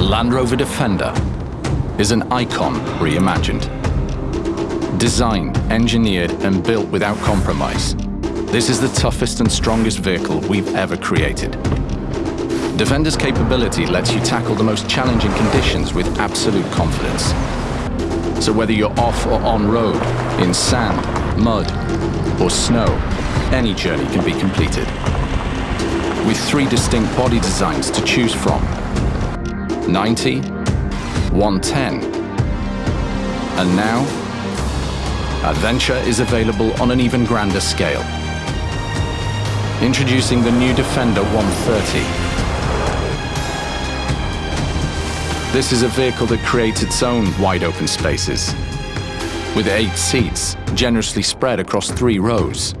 Land Rover Defender is an icon reimagined. Designed, engineered and built without compromise, this is the toughest and strongest vehicle we've ever created. Defender's capability lets you tackle the most challenging conditions with absolute confidence. So whether you're off or on road, in sand, mud or snow, any journey can be completed. With three distinct body designs to choose from, 90, 110, and now, Adventure is available on an even grander scale. Introducing the new Defender 130, This is a vehicle that creates its own wide open spaces. With eight seats, generously spread across three rows,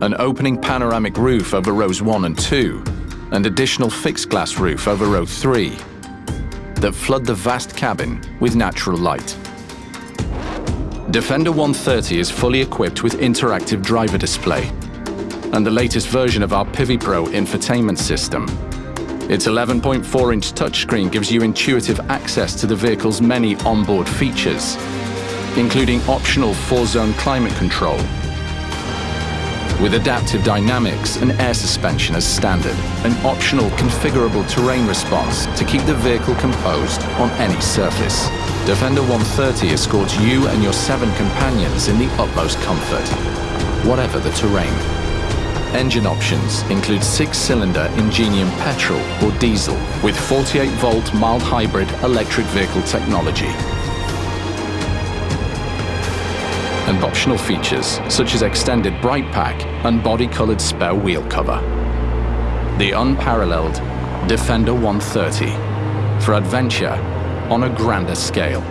an opening panoramic roof over rows one and two, and additional fixed glass roof over row three, that flood the vast cabin with natural light. Defender 130 is fully equipped with interactive driver display and the latest version of our Pivi Pro infotainment system its 11.4-inch touchscreen gives you intuitive access to the vehicle's many onboard features, including optional four-zone climate control, with adaptive dynamics and air suspension as standard, an optional configurable terrain response to keep the vehicle composed on any surface. Defender 130 escorts you and your seven companions in the utmost comfort, whatever the terrain. Engine options include six-cylinder Ingenium petrol or diesel with 48-volt mild hybrid electric vehicle technology. And optional features such as extended bright pack and body-colored spare wheel cover. The unparalleled Defender 130 for adventure on a grander scale.